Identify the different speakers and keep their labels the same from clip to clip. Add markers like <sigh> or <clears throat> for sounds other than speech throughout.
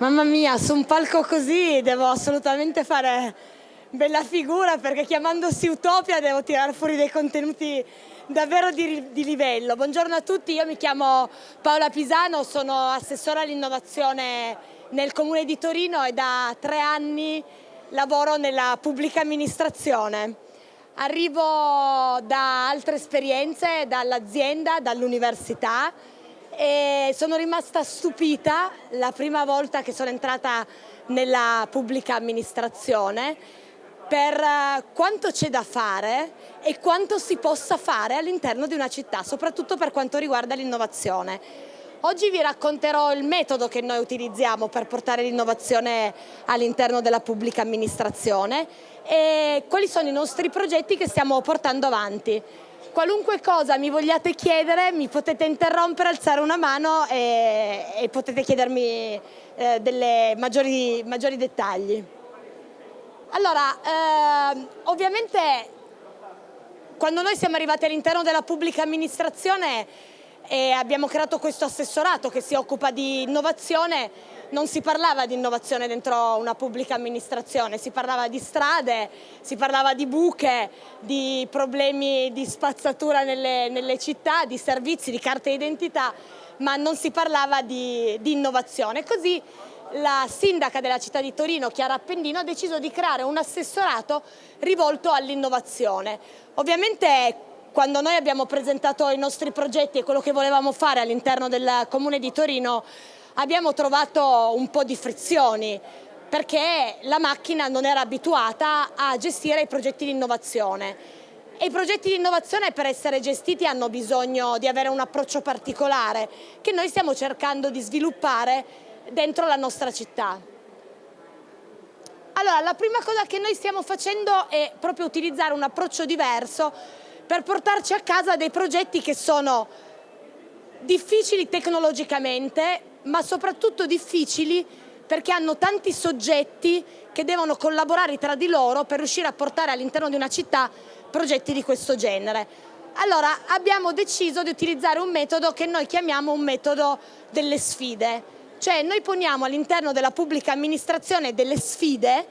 Speaker 1: Mamma mia, su un palco così devo assolutamente fare bella figura perché chiamandosi Utopia devo tirare fuori dei contenuti davvero di, di, livello. Buongiorno a tutti, io mi chiamo Paola Pisano, sono assessora all'innovazione nel Comune di Torino e da tre anni lavoro nella pubblica amministrazione. Arrivo da altre esperienze, dall'azienda, dall'università e sono rimasta stupita la prima volta che sono entrata nella pubblica amministrazione per eh, quanto c'è da fare e quanto si possa fare all'interno di una città, soprattutto per quanto riguarda l'innovazione. Oggi vi racconterò il metodo che noi utilizziamo per portare l'innovazione all'interno della pubblica amministrazione e quali sono i nostri progetti che stiamo portando avanti. Qualunque cosa mi vogliate chiedere mi potete interrompere, alzare una mano e, e potete chiedermi eh, dei maggiori, maggiori, dettagli. Allora, eh, ovviamente quando noi siamo arrivati all'interno della pubblica amministrazione e abbiamo creato questo assessorato che si occupa di innovazione, non si parlava di innovazione dentro una pubblica amministrazione, si parlava di strade, si parlava di buche, di problemi di spazzatura nelle, nelle città, di servizi, di carte d'identità, ma non si parlava di, di innovazione. Così la sindaca della città di Torino, Chiara Appendino, ha deciso di creare un assessorato rivolto all'innovazione. Ovviamente quando noi abbiamo presentato i nostri progetti e quello che volevamo fare all'interno del Comune di Torino abbiamo trovato un po' di frizioni perché la macchina non era abituata a gestire i progetti di innovazione. E i progetti di innovazione per essere gestiti hanno bisogno di avere un approccio particolare che noi stiamo cercando di sviluppare dentro la nostra città. Allora, la prima cosa che noi stiamo facendo è proprio utilizzare un approccio diverso per portarci a casa dei progetti che sono difficili tecnologicamente, ma soprattutto difficili perché hanno tanti soggetti che devono collaborare tra di loro per riuscire a portare all'interno di una città progetti di questo genere. Allora abbiamo deciso di utilizzare un metodo che noi chiamiamo un metodo delle sfide, cioè noi poniamo all'interno della pubblica amministrazione delle sfide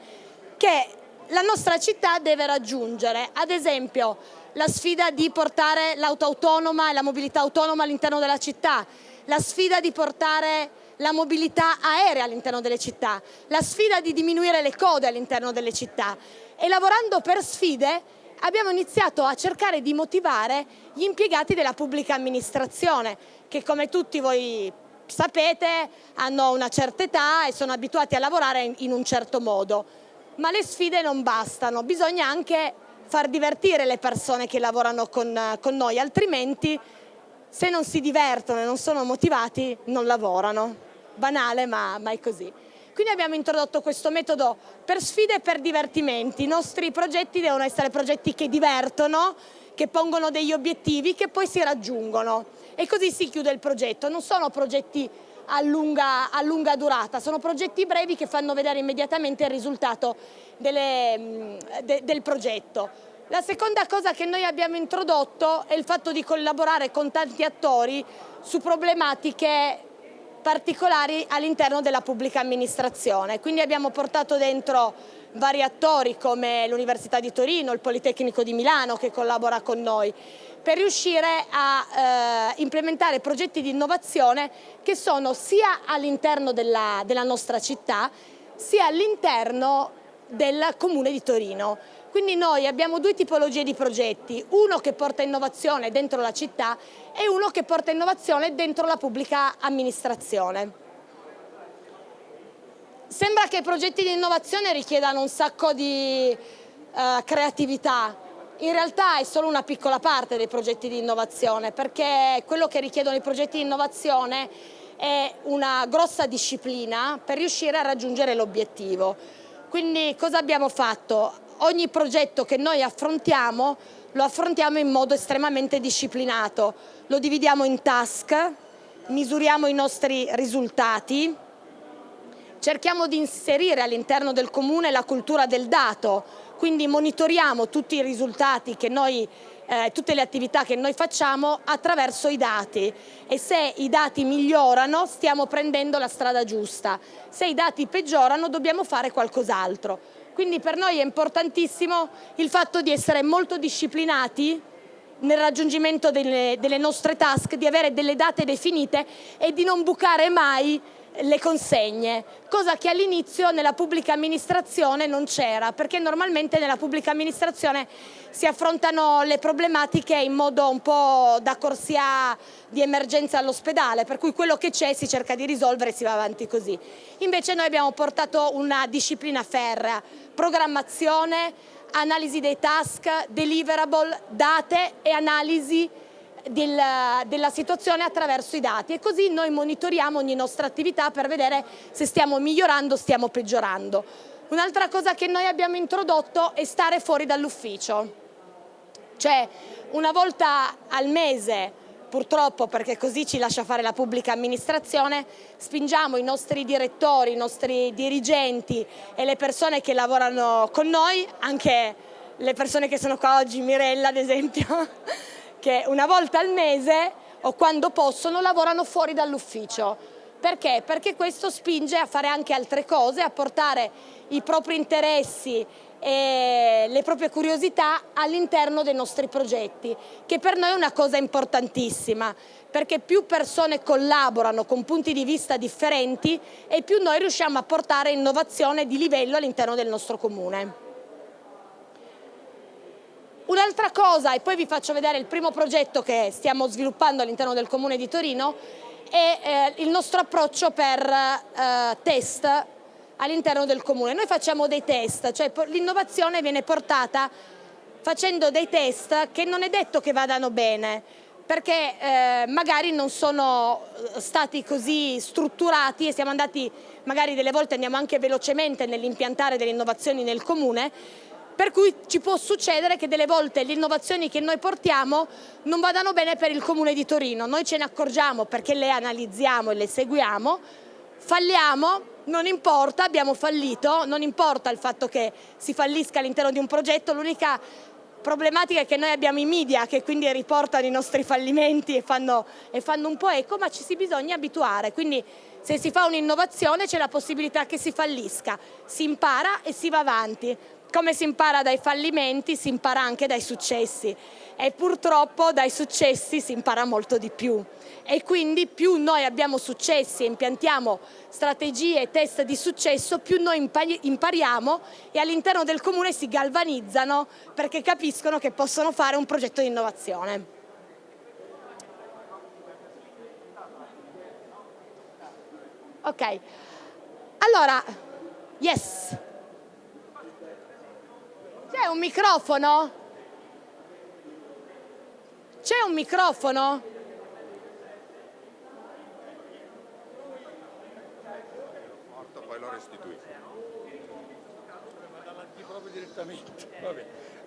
Speaker 1: che la nostra città deve raggiungere, ad esempio la sfida di portare l'auto autonoma e la mobilità autonoma all'interno della città, la sfida di portare la mobilità aerea all'interno delle città, la sfida di diminuire le code all'interno delle città e lavorando per sfide abbiamo iniziato a cercare di motivare gli impiegati della pubblica amministrazione che come tutti voi sapete hanno una certa età e sono abituati a lavorare in un certo modo. Ma le sfide non bastano, bisogna anche far divertire le persone che lavorano con, con noi, altrimenti se non si divertono e non sono motivati non lavorano. Banale ma, ma è così. Quindi abbiamo introdotto questo metodo per sfide e per divertimenti. I nostri progetti devono essere progetti che divertono, che pongono degli obiettivi che poi si raggiungono e così si chiude il progetto. Non sono progetti a lunga, a lunga durata, sono progetti brevi che fanno vedere immediatamente il risultato delle, de, del progetto. La seconda cosa che noi abbiamo introdotto è il fatto di collaborare con tanti attori su problematiche particolari all'interno della pubblica amministrazione. Quindi abbiamo portato dentro vari attori come l'Università di Torino, il Politecnico di Milano che collabora con noi per riuscire a eh, implementare progetti di innovazione che sono sia all'interno della, della nostra città sia all'interno del Comune di Torino. Quindi noi abbiamo due tipologie di progetti, uno che porta innovazione dentro la città e uno che porta innovazione dentro la pubblica amministrazione. Sembra che i progetti di innovazione richiedano un sacco di uh, creatività, in realtà è solo una piccola parte dei progetti di innovazione perché quello che richiedono i progetti di innovazione è una grossa disciplina per riuscire a raggiungere l'obiettivo. Quindi cosa abbiamo fatto? Ogni progetto che noi affrontiamo lo affrontiamo in modo estremamente disciplinato, lo dividiamo in task, misuriamo i nostri risultati, cerchiamo di inserire all'interno del comune la cultura del dato, quindi monitoriamo tutti i risultati che noi eh, tutte le attività che noi facciamo attraverso i dati. E se i dati migliorano stiamo prendendo la strada giusta, se i dati peggiorano dobbiamo fare qualcos'altro. Quindi per noi è importantissimo il fatto di essere molto disciplinati nel raggiungimento delle, delle nostre task, di avere delle date definite e di non bucare mai le consegne, cosa che all'inizio nella pubblica amministrazione non c'era, perché normalmente nella pubblica amministrazione si affrontano le problematiche in modo un po' da corsia di emergenza all'ospedale, per cui quello che c'è si cerca di risolvere e si va avanti così. Invece noi abbiamo portato una disciplina ferrea, programmazione, analisi dei task, deliverable, date e analisi del, della situazione attraverso i dati e così noi monitoriamo ogni nostra attività per vedere se stiamo migliorando o stiamo peggiorando. Un'altra cosa che noi abbiamo introdotto è stare fuori dall'ufficio, cioè una volta al mese purtroppo perché così ci lascia fare la pubblica amministrazione, spingiamo i nostri direttori, i nostri dirigenti e le persone che lavorano con noi, anche le persone che sono qua oggi, Mirella ad esempio, che una volta al mese o quando possono lavorano fuori dall'ufficio. Perché? Perché questo spinge a fare anche altre cose, a portare i propri interessi e le proprie curiosità all'interno dei nostri progetti, che per noi è una cosa importantissima, perché più persone collaborano con punti di vista differenti e più noi riusciamo a portare innovazione di livello all'interno del nostro comune. Un'altra cosa, e poi vi faccio vedere il primo progetto che stiamo sviluppando all'interno del Comune di Torino, è eh, il nostro approccio per eh, test all'interno del Comune. Noi facciamo dei test, cioè l'innovazione viene portata facendo dei test che non è detto che vadano bene, perché eh, magari non sono eh, stati così strutturati e siamo andati, magari delle volte andiamo anche velocemente nell'impiantare delle innovazioni nel Comune, per cui ci può succedere che delle volte le innovazioni che noi portiamo non vadano bene per il Comune di Torino. Noi ce ne accorgiamo perché le analizziamo e le seguiamo, falliamo, non importa, abbiamo fallito, non importa il fatto che si fallisca all'interno di un progetto, l'unica problematica è che noi abbiamo i media che quindi riportano i nostri fallimenti e fanno, e fanno un po' eco, ma ci si bisogna abituare, quindi se si fa un'innovazione c'è la possibilità che si fallisca, si impara e si va avanti. Come si impara dai fallimenti, si impara anche dai successi e purtroppo dai successi si impara molto di più. E quindi più noi abbiamo successi e impiantiamo strategie e test di successo, più noi impariamo e all'interno del comune si galvanizzano perché capiscono che possono fare un progetto di innovazione. Ok, allora, yes. C'è un microfono? C'è un microfono?
Speaker 2: Morto, poi lo restituisco.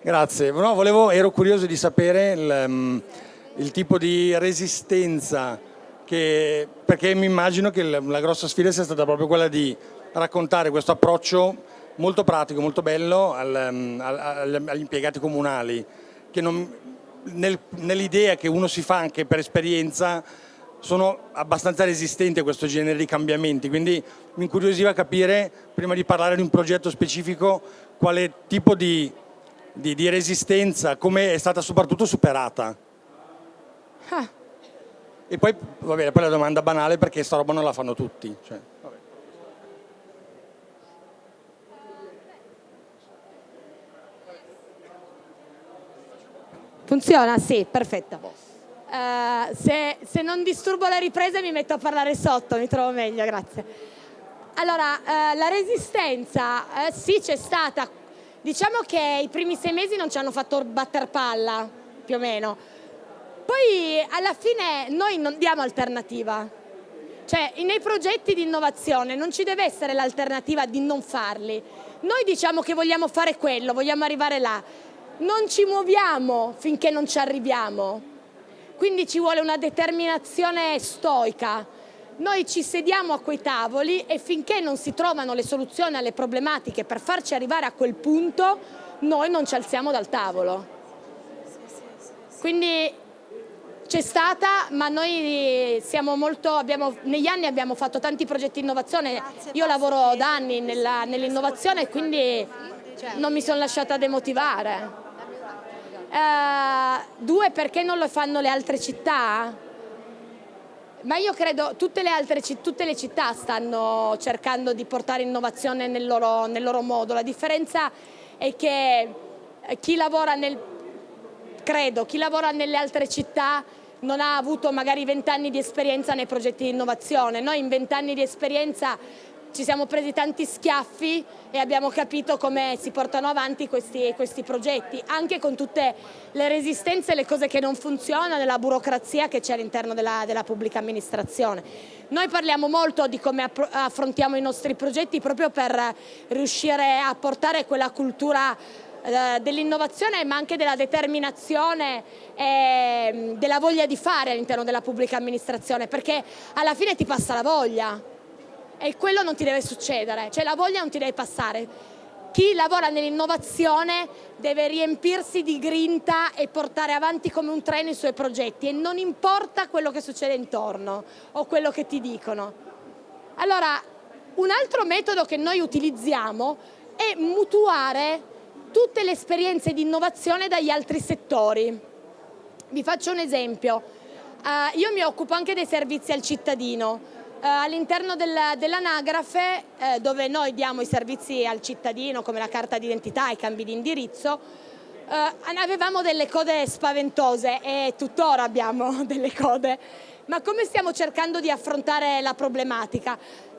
Speaker 3: Grazie, no, volevo, ero curioso di sapere il, um, il tipo di resistenza che, perché mi immagino che la, la grossa sfida sia stata proprio quella di raccontare questo approccio molto pratico, molto bello al, mm, al, agli impiegati comunali, che nel, nell'idea che uno si fa anche per esperienza sono abbastanza resistenti a questo genere di cambiamenti, quindi mi incuriosiva capire, prima di parlare di un progetto specifico, quale tipo di, di, di resistenza, come è stata soprattutto superata. Ah. E poi, va bene, poi la domanda banale perché sta roba non la fanno tutti. Cioè.
Speaker 1: Funziona? Sì, perfetto. Uh, se, se, non disturbo la ripresa mi metto a parlare sotto, mi trovo meglio, grazie. Allora, uh, la resistenza uh, sì c'è stata, diciamo che i primi sei mesi non ci hanno fatto batter palla, più o meno. Poi alla fine noi non diamo alternativa, cioè nei progetti di innovazione non ci deve essere l'alternativa di non farli. Noi diciamo che vogliamo fare quello, vogliamo arrivare là non ci muoviamo finché non ci arriviamo. Quindi ci vuole una determinazione stoica. Noi ci sediamo a quei tavoli e finché non si trovano le soluzioni alle problematiche per farci arrivare a quel punto, noi non ci alziamo dal tavolo. Quindi c'è stata, ma noi siamo molto, abbiamo, negli anni abbiamo fatto tanti progetti di innovazione, io lavoro da anni nell'innovazione e quindi non mi sono lasciata demotivare. Uh, due, perché non lo fanno le altre città? Ma io credo tutte tutte le città stanno cercando di portare innovazione nel loro, nel loro modo. La differenza è che chi lavora nel credo, chi lavora nelle altre città non ha avuto magari vent'anni di esperienza nei progetti di innovazione. Noi in vent'anni di esperienza ci siamo presi tanti schiaffi e abbiamo capito come si portano avanti questi, questi progetti, anche con tutte le resistenze e le cose che non funzionano, la burocrazia che c'è all'interno della, della, pubblica amministrazione. Noi parliamo molto di come affrontiamo i nostri progetti proprio per riuscire a portare quella cultura eh, dell'innovazione ma anche della determinazione e della voglia di fare all'interno della pubblica amministrazione perché alla fine ti passa la voglia e quello non ti deve succedere, cioè la voglia non ti deve passare. Chi lavora nell'innovazione deve riempirsi di grinta e portare avanti come un treno i suoi progetti e non importa quello che succede intorno o quello che ti dicono. Allora, un altro metodo che noi utilizziamo è mutuare tutte le esperienze di innovazione dagli altri settori. Vi faccio un esempio, uh, io mi occupo anche dei servizi al cittadino, all'interno dell'anagrafe uh, dove noi diamo i servizi al cittadino come la carta d'identità, i cambi di indirizzo, avevamo delle code spaventose e tuttora abbiamo <laughs> delle code, ma come stiamo cercando di affrontare la problematica?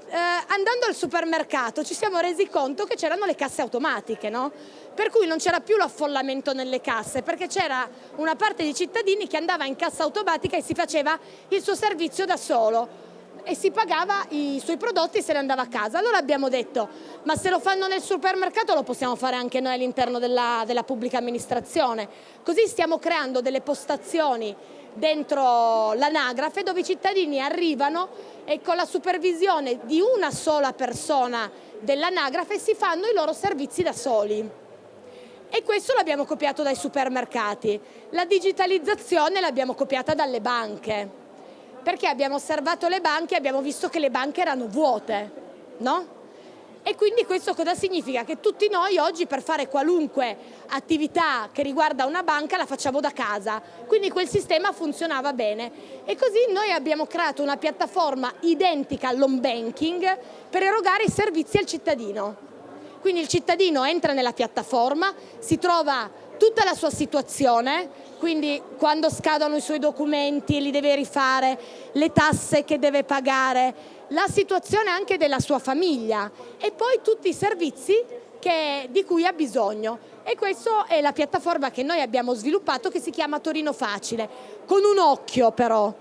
Speaker 1: eh, andando al supermercato ci siamo resi conto che c'erano le casse automatiche, no? per cui non c'era più l'affollamento nelle casse, perché c'era una parte di cittadini che andava in cassa automatica e si faceva il suo servizio da solo e si pagava i suoi prodotti e se ne andava a casa. Allora abbiamo detto, ma se lo fanno nel supermercato lo possiamo fare anche noi all'interno della, della pubblica amministrazione. Così stiamo creando delle postazioni dentro l'anagrafe dove i cittadini arrivano e con la supervisione di una sola persona dell'anagrafe si fanno i loro servizi da soli. E questo l'abbiamo copiato dai supermercati. La digitalizzazione l'abbiamo copiata dalle banche, perché abbiamo osservato le banche e abbiamo visto che le banche erano vuote, no? E quindi questo cosa significa? Che tutti noi oggi per fare qualunque attività che riguarda una banca la facciamo da casa, quindi quel sistema funzionava bene e così noi abbiamo creato una piattaforma identica all'home banking per erogare i servizi al cittadino. Quindi il cittadino entra nella piattaforma, si trova tutta la sua situazione, quindi quando scadono i suoi documenti li deve rifare, le tasse che deve pagare, la situazione anche della sua famiglia e poi tutti i servizi che, di cui ha bisogno. E questa è la piattaforma che noi abbiamo sviluppato che si chiama Torino Facile, con un occhio però,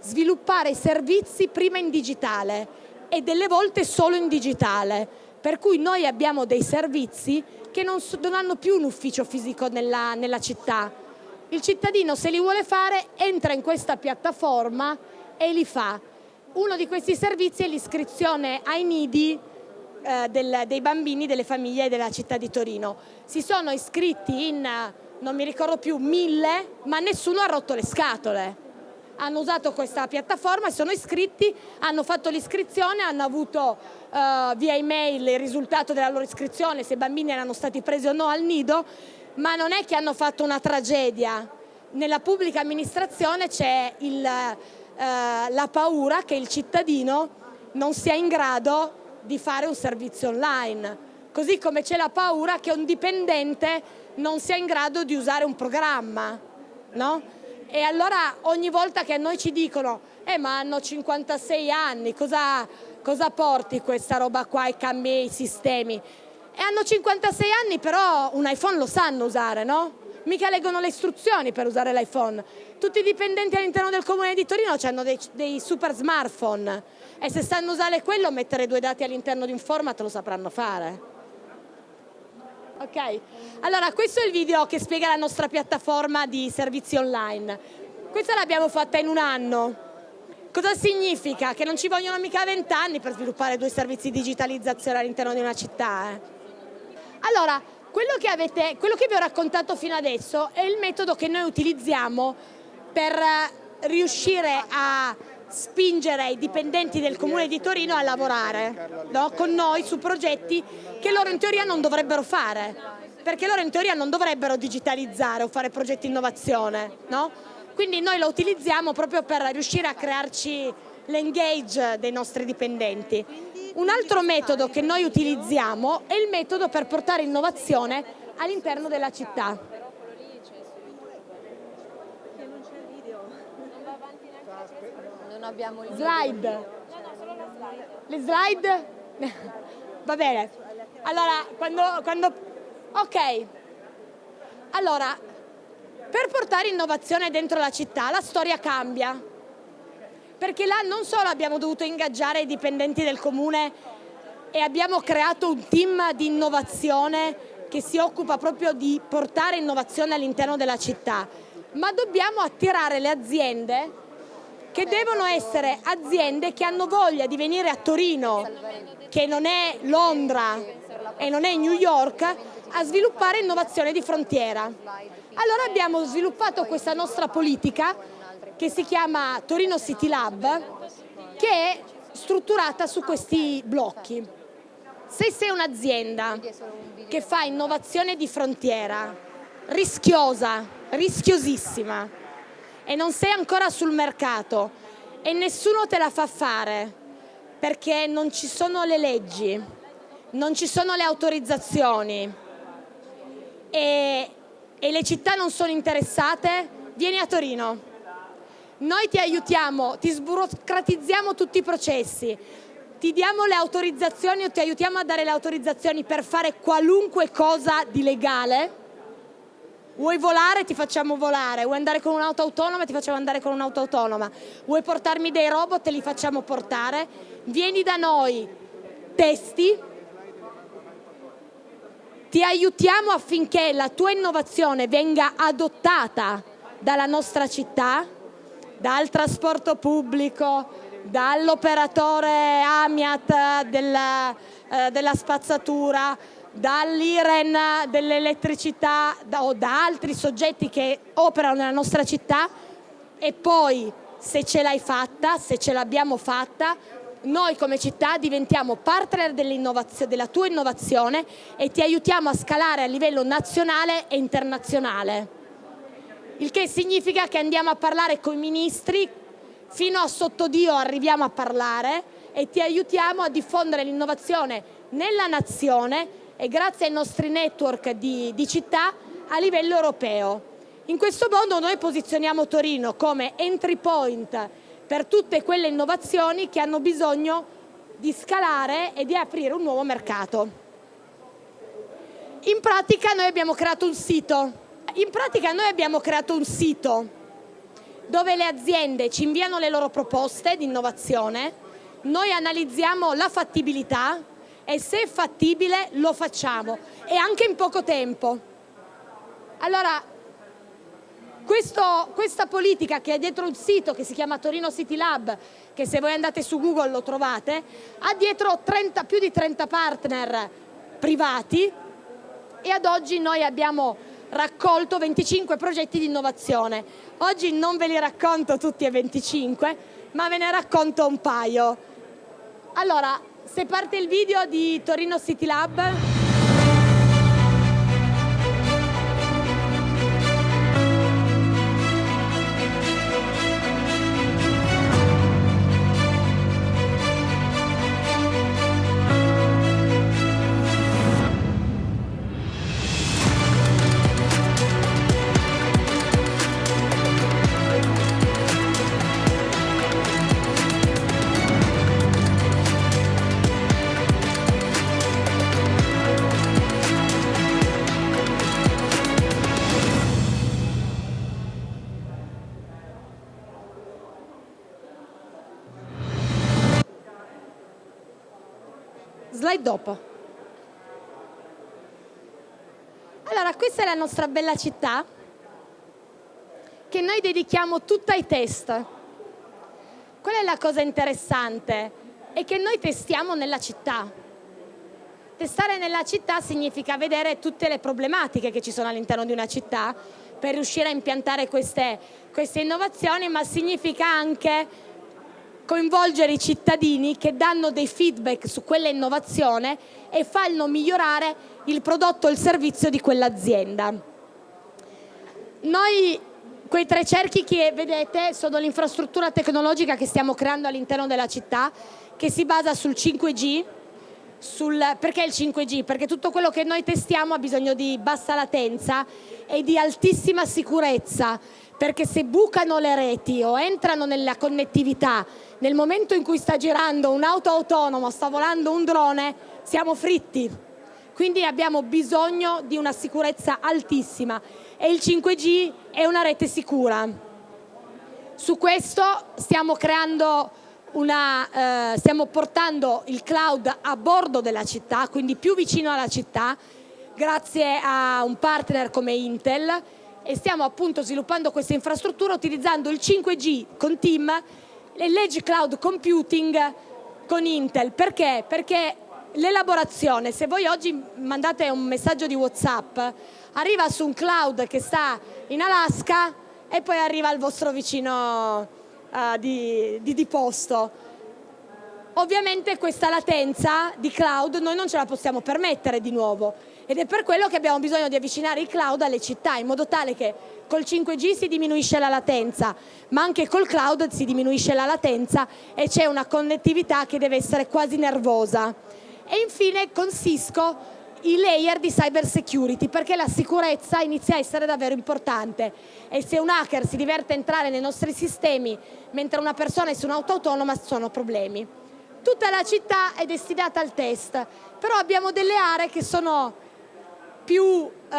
Speaker 1: sviluppare i servizi prima in digitale e delle volte solo in digitale, per cui noi abbiamo dei servizi che non, non hanno più un ufficio fisico nella, nella città. Il cittadino se li vuole fare entra in questa piattaforma e li fa uno di questi servizi è l'iscrizione ai nidi eh, del, dei bambini delle famiglie della città di Torino. Si sono iscritti in, non mi ricordo più, mille, ma nessuno ha rotto le scatole. Hanno usato questa piattaforma, sono iscritti, hanno fatto l'iscrizione, hanno avuto eh, via email il risultato della loro iscrizione, se i bambini erano stati presi o no al nido, ma non è che hanno fatto una tragedia. Nella pubblica amministrazione c'è eh, la paura che il cittadino non sia in grado di fare un servizio online, così come c'è la paura che un dipendente non sia in grado di usare un programma. No? E allora ogni volta che a noi ci dicono eh ma hanno 56 anni, cosa, cosa porti questa roba qua e cambi i sistemi? E hanno 56 anni però un iPhone lo sanno usare, no? mica leggono le istruzioni per usare l'iPhone. Tutti i dipendenti all'interno del comune di Torino hanno dei, dei, super smartphone e se sanno usare quello, mettere due dati all'interno di un format lo sapranno fare. Ok, allora questo è il video che spiega la nostra piattaforma di servizi online. Questa l'abbiamo fatta in un anno. Cosa significa? Che non ci vogliono mica vent'anni per sviluppare due servizi di digitalizzazione all'interno di una città. Eh? Allora, quello che, avete, quello che vi ho raccontato fino adesso è il metodo che noi utilizziamo per eh, riuscire a spingere i dipendenti del Comune di Torino a lavorare no? con noi su progetti che loro in teoria non dovrebbero fare, perché loro in teoria non dovrebbero digitalizzare o fare progetti innovazione. No? Quindi noi lo utilizziamo proprio per riuscire a crearci l'engage dei nostri dipendenti. Un altro metodo che noi utilizziamo è il metodo per portare innovazione all'interno della città.
Speaker 4: Non abbiamo il
Speaker 1: slide. No, no, solo la slide. Le slide? <laughs> Va bene. Allora, quando, quando... Ok. Allora, per portare innovazione dentro la città, la storia cambia. Perché là non solo abbiamo dovuto ingaggiare i dipendenti del comune e abbiamo creato un team di innovazione che si occupa proprio di portare innovazione all'interno della città, ma dobbiamo attirare le aziende che devono essere aziende che hanno voglia di venire a Torino, che non è Londra e non è New York, a sviluppare innovazione di frontiera. Allora abbiamo sviluppato questa nostra politica che si chiama Torino City Lab, che è strutturata su questi blocchi. Se sei un'azienda che fa innovazione di frontiera, rischiosa, rischiosissima, e non sei ancora sul mercato e nessuno te la fa fare perché non ci sono le leggi, non ci sono le autorizzazioni e, e le città non sono interessate, vieni a Torino. Noi ti aiutiamo, ti sburocratizziamo tutti i processi, ti diamo le autorizzazioni o ti aiutiamo a dare le autorizzazioni per fare qualunque cosa di legale Vuoi volare? Ti facciamo volare. Vuoi andare con un'auto autonoma? Ti facciamo andare con un'auto autonoma. Vuoi portarmi dei robot? Te li facciamo portare. Vieni da noi, testi, ti aiutiamo affinché la tua innovazione venga adottata dalla nostra città, dal trasporto pubblico, dall'operatore Amiat della, eh, della spazzatura, dall'IREN, dell'elettricità o da altri soggetti che operano nella nostra città e poi se ce l'hai fatta, se ce l'abbiamo fatta, noi come città diventiamo partner della tua innovazione e ti aiutiamo a scalare a livello nazionale e internazionale. Il che significa che andiamo a parlare con i ministri, fino a sottodio arriviamo a parlare e ti aiutiamo a diffondere l'innovazione nella nazione e grazie ai nostri network di, di città a livello europeo. In questo modo noi posizioniamo Torino come entry point per tutte quelle innovazioni che hanno bisogno di scalare e di aprire un nuovo mercato. In pratica noi abbiamo creato un sito, in pratica noi abbiamo creato un sito dove le aziende ci inviano le loro proposte di innovazione, noi analizziamo la fattibilità, e se è fattibile lo facciamo e anche in poco tempo. Allora, questo, questa politica che è dietro il sito che si chiama Torino City Lab, che se voi andate su Google lo trovate, ha dietro 30, più di 30 partner privati e ad oggi noi abbiamo raccolto 25 progetti di innovazione. Oggi non ve li racconto tutti e 25, ma ve ne racconto un paio. Allora, se parte il video di Torino City Lab la nostra bella città che noi dedichiamo tutta ai test. Qual è la cosa interessante? È che noi testiamo nella città. testare nella città significa vedere tutte le problematiche che ci sono all'interno di una città per riuscire a impiantare queste, queste innovazioni, ma significa anche coinvolgere i cittadini che danno dei feedback su quella innovazione e fanno migliorare il prodotto o il servizio di quell'azienda. Noi quei tre cerchi che vedete sono l'infrastruttura tecnologica che stiamo creando all'interno della città che si basa sul 5G, sul, perché il 5G? Perché tutto quello che noi testiamo ha bisogno di bassa latenza e di altissima sicurezza, perché se bucano le reti o entrano nella connettività nel momento in cui sta girando un'auto autonoma, sta volando un drone, siamo fritti. Quindi abbiamo bisogno di una sicurezza altissima e il 5G è una rete sicura. Su questo stiamo creando una, eh, stiamo portando il cloud a bordo della città, quindi più vicino alla città, grazie a un partner come Intel e stiamo appunto sviluppando questa infrastruttura utilizzando il 5G con Team e l'Edge Cloud Computing con Intel. Perché? Perché l'elaborazione, se voi oggi mandate un messaggio di Whatsapp, arriva su un cloud che sta in Alaska e poi arriva al vostro vicino uh, di, di, di posto. Ovviamente questa latenza di cloud noi non ce la possiamo permettere di nuovo ed è per quello che abbiamo bisogno di avvicinare il cloud alle città in modo tale che col 5G si diminuisce la latenza ma anche col cloud si diminuisce la latenza e c'è una connettività che deve essere quasi nervosa. E infine con Cisco i layer di cyber security perché la sicurezza inizia a essere davvero importante e se un hacker si diverte a entrare nei nostri sistemi mentre una persona è su un'auto autonoma sono problemi. Tutta la città è destinata al test, però abbiamo delle aree che sono più eh,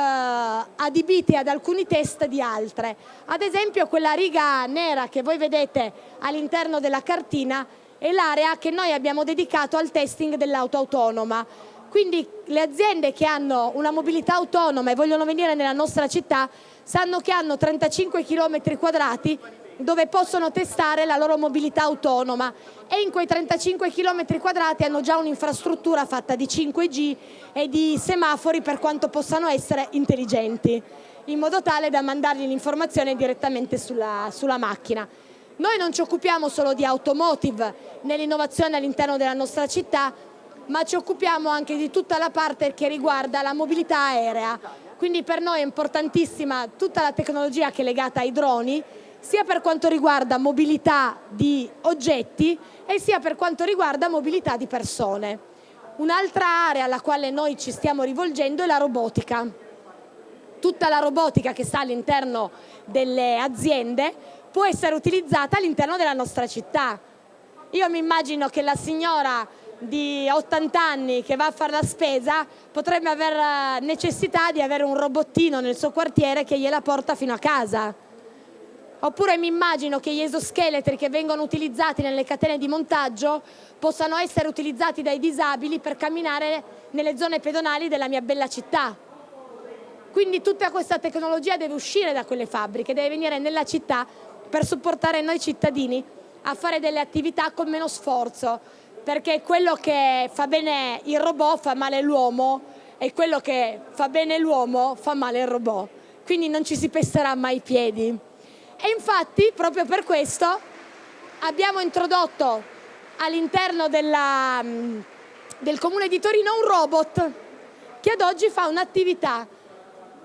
Speaker 1: adibite ad alcuni test di altre. Ad esempio quella riga nera che voi vedete all'interno della cartina è l'area che noi abbiamo dedicato al testing dell'auto autonoma quindi le aziende che hanno una mobilità autonoma e vogliono venire nella nostra città sanno che hanno 35 km quadrati dove possono testare la loro mobilità autonoma e in quei 35 km quadrati hanno già un'infrastruttura fatta di 5G e di semafori per quanto possano essere intelligenti, in modo tale da mandargli l'informazione direttamente sulla, sulla macchina. Noi non ci occupiamo solo di automotive nell'innovazione all'interno della nostra città, ma ci occupiamo anche di tutta la parte che riguarda la mobilità aerea. Quindi per noi è importantissima tutta la tecnologia che è legata ai droni, sia per quanto riguarda mobilità di oggetti e sia per quanto riguarda mobilità di persone. Un'altra area alla quale noi ci stiamo rivolgendo è la robotica. Tutta la robotica che sta all'interno delle aziende può essere utilizzata all'interno della nostra città. Io mi immagino che la signora di 80 anni che va a fare la spesa potrebbe avere necessità di avere un robottino nel suo quartiere che gliela porta fino a casa. Oppure mi immagino che gli esoscheletri che vengono utilizzati nelle catene di montaggio possano essere utilizzati dai disabili per camminare nelle zone pedonali della mia bella città. Quindi tutta questa tecnologia deve uscire da quelle fabbriche, deve venire nella città per supportare noi cittadini a fare delle attività con meno sforzo, perché quello che fa bene il robot fa male l'uomo e quello che fa bene l'uomo fa male il robot. Quindi non ci si pesterà mai i piedi. E infatti, proprio per questo, abbiamo introdotto all'interno del comune di Torino un robot che ad oggi fa un'attività.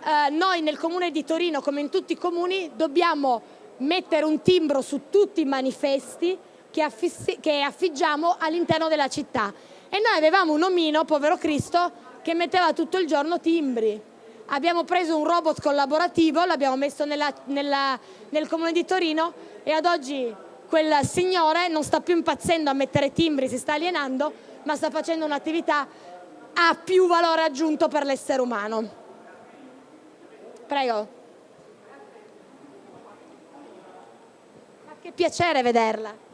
Speaker 1: Eh, noi nel comune di Torino, come in tutti i comuni, dobbiamo mettere un timbro su tutti i manifesti che, che affiggiamo all'interno della città. E noi avevamo un omino, povero Cristo, che metteva tutto il giorno timbri. Abbiamo preso un robot collaborativo, l'abbiamo messo nella, nella, nel comune di Torino e ad oggi quel signore non sta più impazzendo a mettere timbri, si sta alienando, ma sta facendo un'attività a più valore aggiunto per l'essere umano. Prego. Che piacere vederla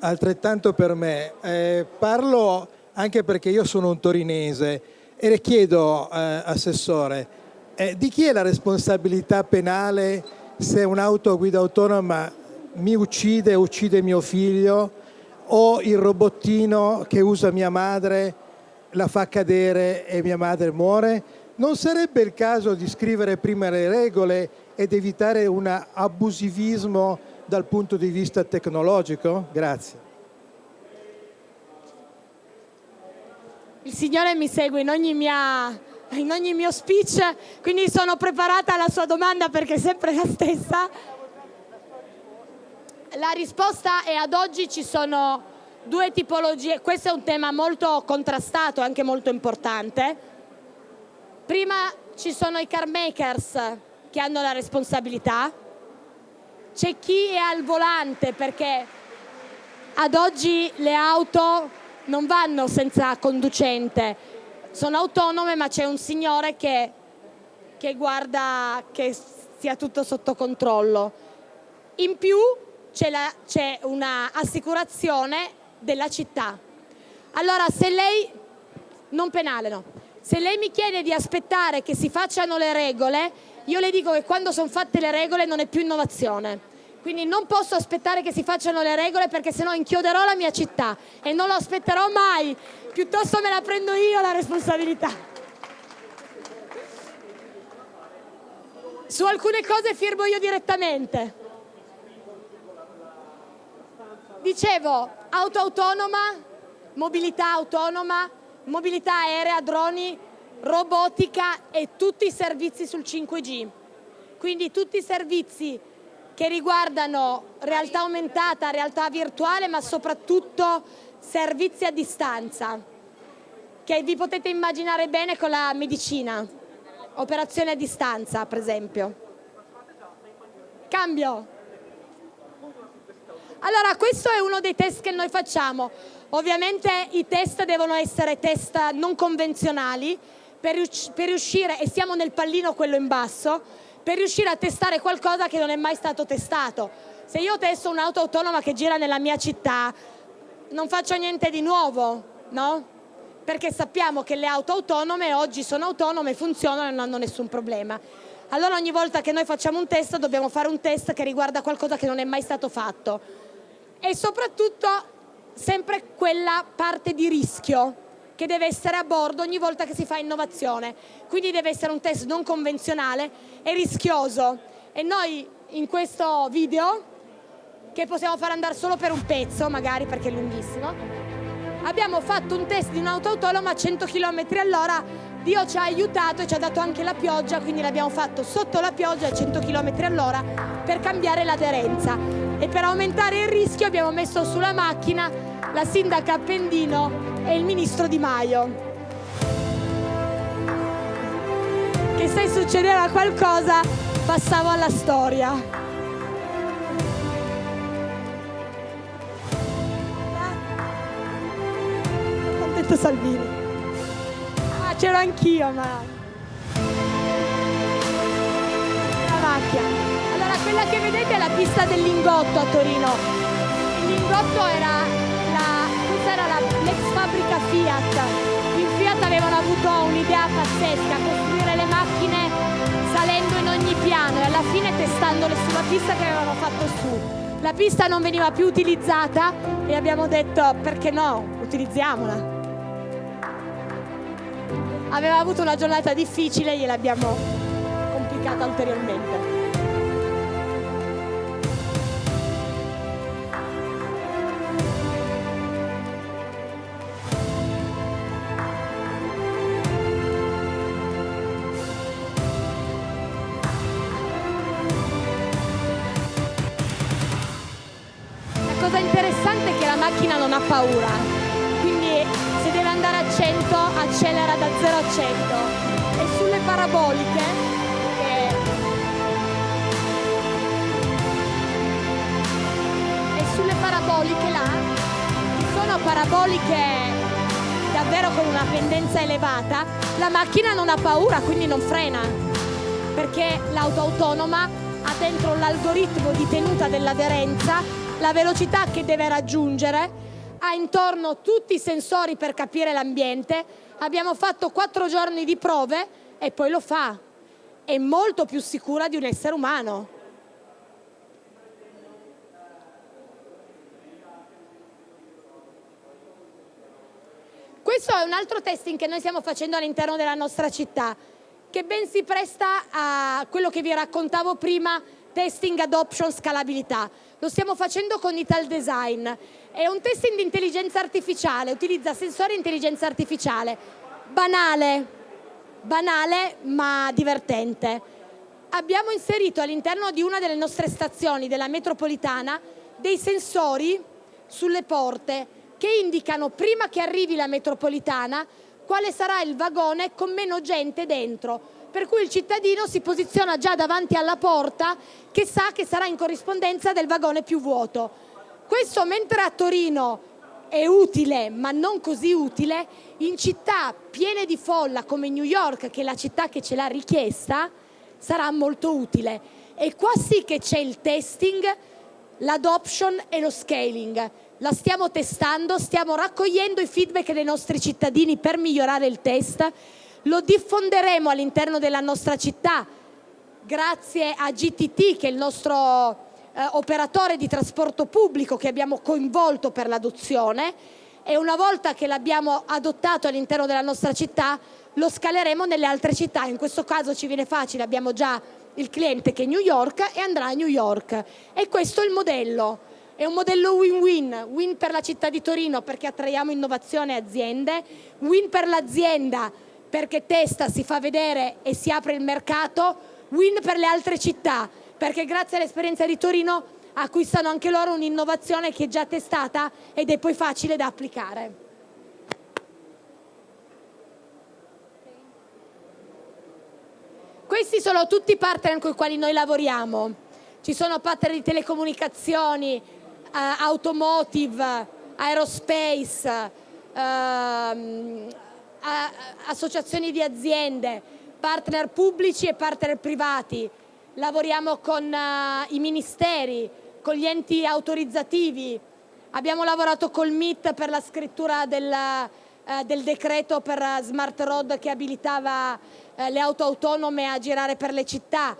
Speaker 5: altrettanto per me. Eh, parlo anche perché io sono un torinese e le chiedo, eh, Assessore, eh, di chi è la responsabilità penale se un'auto a guida autonoma mi uccide, uccide mio figlio o il robottino che usa mia madre la fa cadere e mia madre muore? Non sarebbe il caso di scrivere prima le regole ed evitare un abusivismo dal punto di vista tecnologico? Grazie.
Speaker 1: Il Signore mi segue in ogni, mia, in ogni mio speech, quindi sono preparata alla sua domanda perché è sempre la stessa. La risposta è ad oggi ci sono due tipologie, questo è un tema molto contrastato, anche molto importante. Prima ci sono i car makers che hanno la responsabilità, c'è chi è al volante perché ad oggi le auto non vanno senza conducente, sono autonome ma c'è un signore che, che guarda che sia tutto sotto controllo. In più c'è un'assicurazione della città. Allora se lei, non penale no, se lei mi chiede di aspettare che si facciano le regole, io le dico che quando sono fatte le regole non è più innovazione. Quindi non posso aspettare che si facciano le regole perché sennò inchioderò la mia città e non lo aspetterò mai. Piuttosto me la prendo io la responsabilità. Su alcune cose firmo io direttamente. Dicevo, auto autonoma, mobilità autonoma, mobilità aerea, droni, robotica e tutti i servizi sul 5G. Quindi tutti i servizi che riguardano realtà aumentata, realtà virtuale, ma soprattutto servizi a distanza, che vi potete immaginare bene con la medicina, operazioni a distanza per esempio. Cambio. Allora questo è uno dei test che noi facciamo, ovviamente i test devono essere test non convenzionali per riuscire, e siamo nel pallino quello in basso, per riuscire a testare qualcosa che non è mai stato testato. Se io testo un'auto autonoma che gira nella mia città, non faccio niente di nuovo, no? Perché sappiamo che le auto autonome oggi sono autonome, funzionano e non hanno nessun problema. Allora ogni volta che noi facciamo un test dobbiamo fare un test che riguarda qualcosa che non è mai stato fatto. E soprattutto sempre quella parte di rischio che deve essere a bordo ogni volta che si fa innovazione. Quindi deve essere un test non convenzionale e rischioso. E noi in questo video, che possiamo far andare solo per un pezzo, magari perché è lunghissimo, abbiamo fatto un test di un'auto autonoma a 100 km all'ora. Dio ci ha aiutato e ci ha dato anche la pioggia, quindi l'abbiamo fatto sotto la pioggia a 100 km all'ora per cambiare l'aderenza. E per aumentare il rischio abbiamo messo sulla macchina la sindaca Appendino e il ministro Di Maio. Che se succedeva qualcosa passavo alla storia. Ho detto Salvini. Ah, c'ero anch'io, ma... La macchia. Quella che vedete è la pista del Lingotto a Torino. Il Lingotto era era l'ex fabbrica Fiat. In Fiat avevano avuto un'idea pazzesca, costruire le macchine salendo in ogni piano e alla fine testandole sulla pista che avevano fatto su. La pista non veniva più utilizzata e abbiamo detto perché no, utilizziamola. Aveva avuto una giornata difficile e gliel'abbiamo complicata ulteriormente. Non ha paura, quindi se deve andare a 100 accelera da 0 a 100 e sulle paraboliche che... e sulle paraboliche là sono paraboliche davvero con una pendenza elevata, la macchina non ha paura, quindi non frena, perché l'auto autonoma ha dentro l'algoritmo di tenuta dell'aderenza la velocità che deve raggiungere, ha intorno tutti i sensori per capire l'ambiente, abbiamo fatto quattro giorni di prove e poi lo fa. È molto più sicura di un essere umano. Questo è un altro testing che noi stiamo facendo all'interno della nostra città, che ben si presta a quello che vi raccontavo prima, testing adoption scalabilità. Lo stiamo facendo con Ital Design. È un testing di intelligenza artificiale, utilizza sensori di intelligenza artificiale. Banale, banale ma divertente. Abbiamo inserito all'interno di una delle nostre stazioni della metropolitana dei sensori sulle porte che indicano prima che arrivi la metropolitana quale sarà il vagone con meno gente dentro, per cui il cittadino si posiziona già davanti alla porta che sa che sarà in corrispondenza del vagone più vuoto. Questo mentre a Torino è utile ma non così utile, in città piene di folla come New York, che è la città che ce l'ha richiesta, sarà molto utile. E qua sì che c'è il testing, l'adoption e lo scaling la stiamo testando, stiamo raccogliendo i feedback dei nostri cittadini per migliorare il test, lo diffonderemo all'interno della nostra città grazie a GTT che è il nostro eh, operatore di trasporto pubblico che abbiamo coinvolto per l'adozione e una volta che l'abbiamo adottato all'interno della nostra città lo scaleremo nelle altre città, in questo caso ci viene facile, abbiamo già il cliente che è New York e andrà a New York. E questo è il modello. È un modello win-win, win per la città di Torino perché attraiamo innovazione e aziende, win per l'azienda perché testa, si fa vedere e si apre il mercato, win per le altre città perché grazie all'esperienza di Torino acquistano anche loro un'innovazione che è già testata ed è poi facile da applicare. Questi sono tutti i partner con i quali noi lavoriamo. Ci sono partner di telecomunicazioni, eh, automotive, aerospace, ehm, associazioni di aziende, partner pubblici e partner privati. Lavoriamo con eh, i ministeri, con gli enti autorizzativi. Abbiamo lavorato col MIT per la scrittura del, eh, del decreto per Smart Road che abilitava le auto autonome a girare per le città.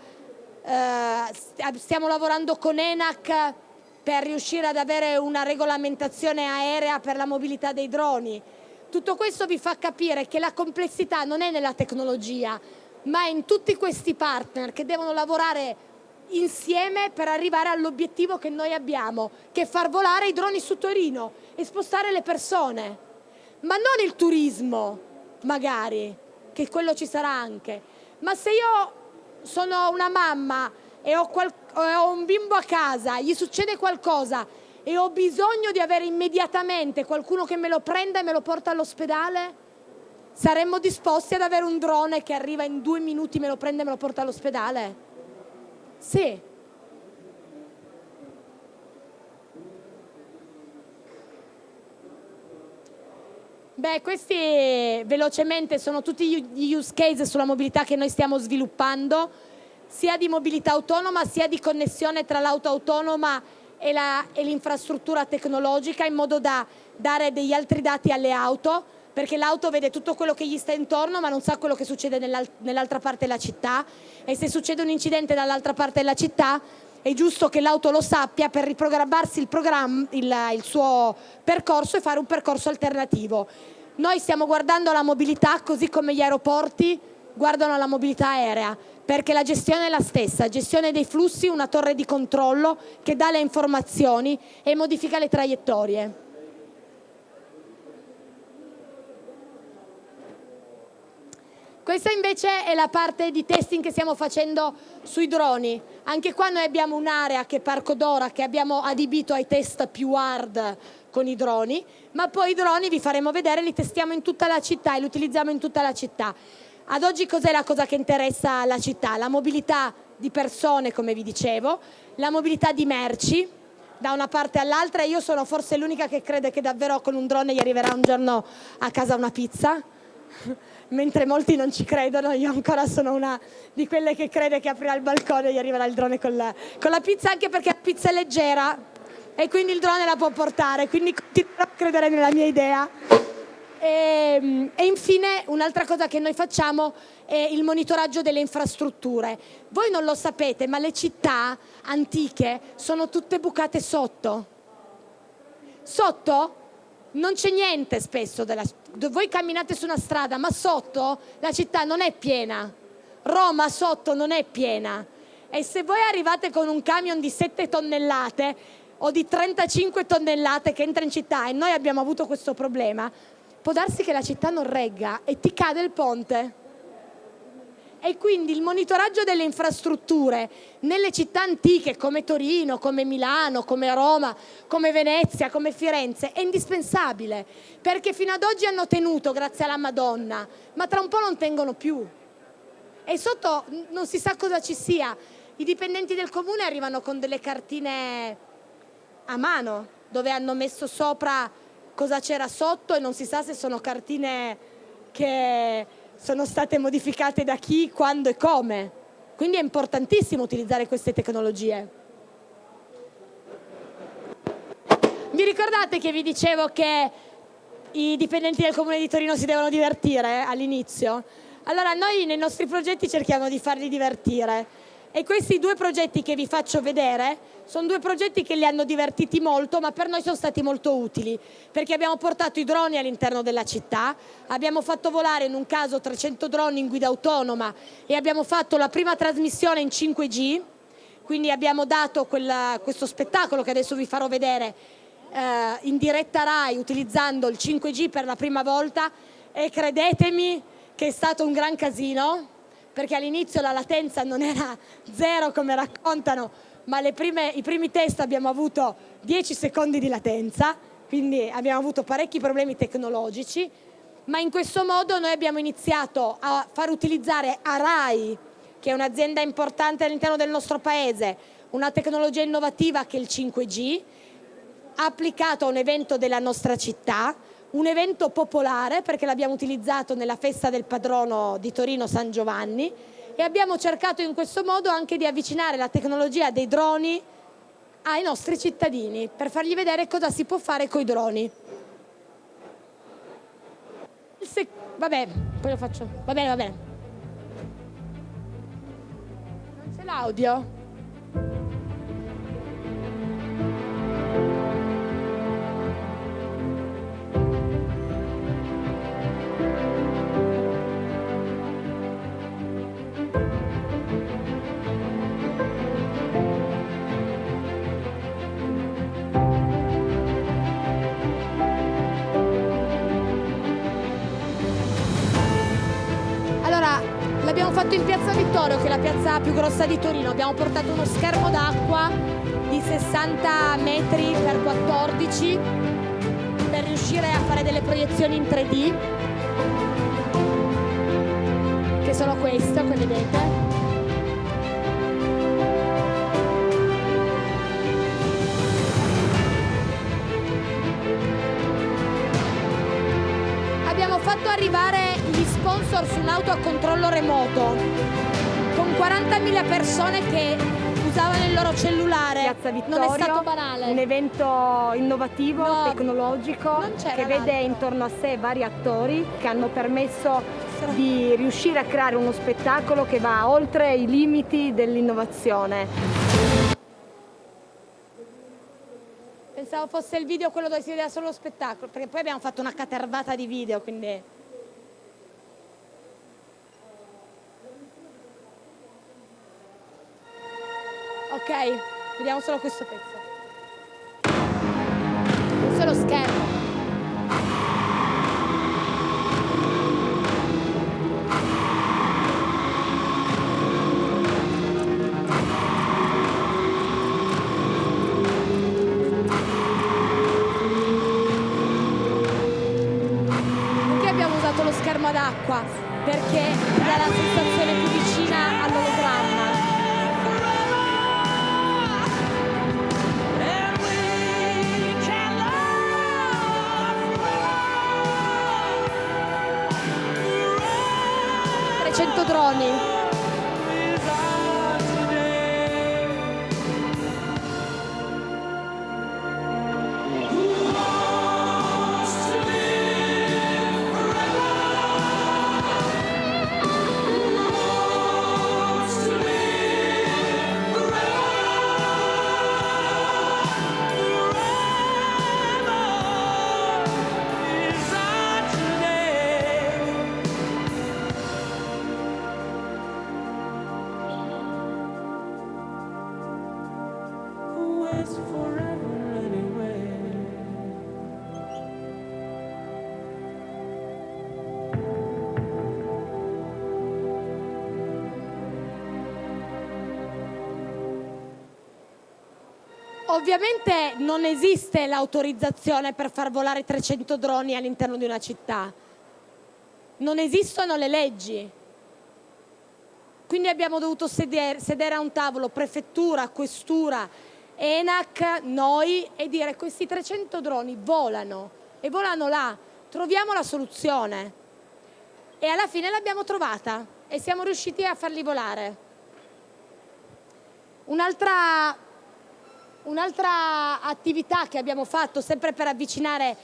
Speaker 1: stiamo lavorando con ENAC per riuscire ad avere una regolamentazione aerea per la mobilità dei droni. Tutto questo vi fa capire che la complessità non è nella tecnologia, ma in tutti questi partner che devono lavorare insieme per arrivare all'obiettivo che noi abbiamo, che è far volare i droni su Torino e spostare le persone. Ma non il turismo, magari, che quello ci sarà anche, ma se io sono una mamma e ho, ho un bimbo a casa, gli succede qualcosa e ho bisogno di avere immediatamente qualcuno che me lo prenda e me lo porta all'ospedale, saremmo disposti ad avere un drone che arriva in due minuti, me lo prende e me lo porta all'ospedale? Sì. Beh, questi velocemente sono tutti gli use case sulla mobilità che noi stiamo sviluppando sia di mobilità autonoma sia di connessione tra l'auto autonoma e l'infrastruttura tecnologica in modo da dare degli altri dati alle auto perché l'auto vede tutto quello che gli sta intorno ma non sa quello che succede nell'altra parte della città e se succede un incidente dall'altra parte della città è giusto che l'auto lo sappia per riprogrammarsi il, il, il suo percorso e fare un percorso alternativo. Noi stiamo guardando la mobilità così come gli aeroporti guardano la mobilità aerea perché la gestione è la stessa, gestione dei flussi, una torre di controllo che dà le informazioni e modifica le traiettorie. Questa invece è la parte di testing che stiamo facendo sui droni. Anche qua noi abbiamo un'area che è Parco Dora che abbiamo adibito ai test più hard con i droni, ma poi i droni vi faremo vedere, li testiamo in tutta la città e li utilizziamo in tutta la città. Ad oggi cos'è la cosa che interessa la città? La mobilità di persone, come vi dicevo, la mobilità di merci da una parte all'altra. Io sono forse l'unica che crede che davvero con un drone gli arriverà un giorno a casa una pizza, mentre molti non ci credono. Io ancora sono una di quelle che crede che aprirà il balcone e gli arriverà il drone con la, con la pizza, anche perché la pizza è leggera e quindi il drone la può portare. Quindi continuerò a credere nella mia idea. E, ehm, e infine un'altra cosa che noi facciamo è il monitoraggio delle infrastrutture. Voi non lo sapete, ma le città antiche sono tutte bucate sotto. Sotto non c'è niente spesso. Della, voi camminate su una strada, ma sotto la città non è piena. Roma sotto non è piena. E se voi arrivate con un camion di 7 tonnellate o di 35 tonnellate che entra in città e noi abbiamo avuto questo problema, può darsi che la città non regga e ti cade il ponte. E quindi il monitoraggio delle infrastrutture nelle città antiche come Torino, come Milano, come Roma, come Venezia, come Firenze è indispensabile perché fino ad oggi hanno tenuto grazie alla Madonna, ma tra un po' non tengono più. E sotto non si sa cosa ci sia. I dipendenti del comune arrivano con delle cartine a mano dove hanno messo sopra cosa c'era sotto e non si sa se sono cartine che sono state modificate da chi, quando e come. Quindi è importantissimo utilizzare queste tecnologie. Vi ricordate che vi dicevo che i dipendenti del Comune di Torino si devono divertire all'inizio? Allora noi nei nostri progetti cerchiamo di farli divertire e questi due progetti che vi faccio vedere sono due progetti che li hanno divertiti molto, ma per noi sono stati molto utili, perché abbiamo portato i droni all'interno della città, abbiamo fatto volare in un caso 300 droni in guida autonoma e abbiamo fatto la prima trasmissione in 5G, quindi abbiamo dato quella, questo spettacolo che adesso vi farò vedere eh, in diretta RAI utilizzando il 5G per la prima volta. E credetemi che è stato un gran casino, perché all'inizio la latenza non era zero come raccontano, ma prime, i primi test abbiamo avuto 10 secondi di latenza, quindi abbiamo avuto parecchi problemi tecnologici, ma in questo modo noi abbiamo iniziato a far utilizzare a RAI, che è un'azienda importante all'interno del nostro paese, una tecnologia innovativa che è il 5G, applicato a un evento della nostra città, un evento popolare perché l'abbiamo utilizzato nella festa del padrono di Torino San Giovanni e abbiamo cercato in questo modo anche di avvicinare la tecnologia dei droni ai nostri cittadini per fargli vedere cosa si può fare con i droni. Vabbè, poi lo faccio. Va bene, va bene. Non c'è l'audio? Fatto in Piazza Vittorio, che è la piazza più grossa di Torino. Abbiamo portato uno schermo d'acqua di 60 metri per 14 per riuscire a fare delle proiezioni in 3D, che sono queste, come vedete. Abbiamo fatto arrivare sponsor su un'auto a controllo remoto con 40.000 persone che usavano il loro cellulare.
Speaker 6: Piazza Vittorio, non è stato banale. Un evento innovativo, no, tecnologico che vede intorno a sé vari attori che hanno permesso di riuscire a creare uno spettacolo che va oltre i limiti dell'innovazione.
Speaker 1: Pensavo fosse il video quello dove si vedeva solo lo spettacolo, perché poi abbiamo fatto una catervata di video, quindi... Ok, vediamo solo questo pezzo. Questo è lo schermo. Ovviamente non esiste l'autorizzazione per far volare 300 droni all'interno di una città. Non esistono le leggi. Quindi abbiamo dovuto sedere, sedere a un tavolo prefettura, questura, ENAC, noi e dire questi 300 droni volano e volano là, troviamo la soluzione. E alla fine l'abbiamo trovata e siamo riusciti a farli volare. Un'altra Un'altra attività che abbiamo fatto sempre per avvicinare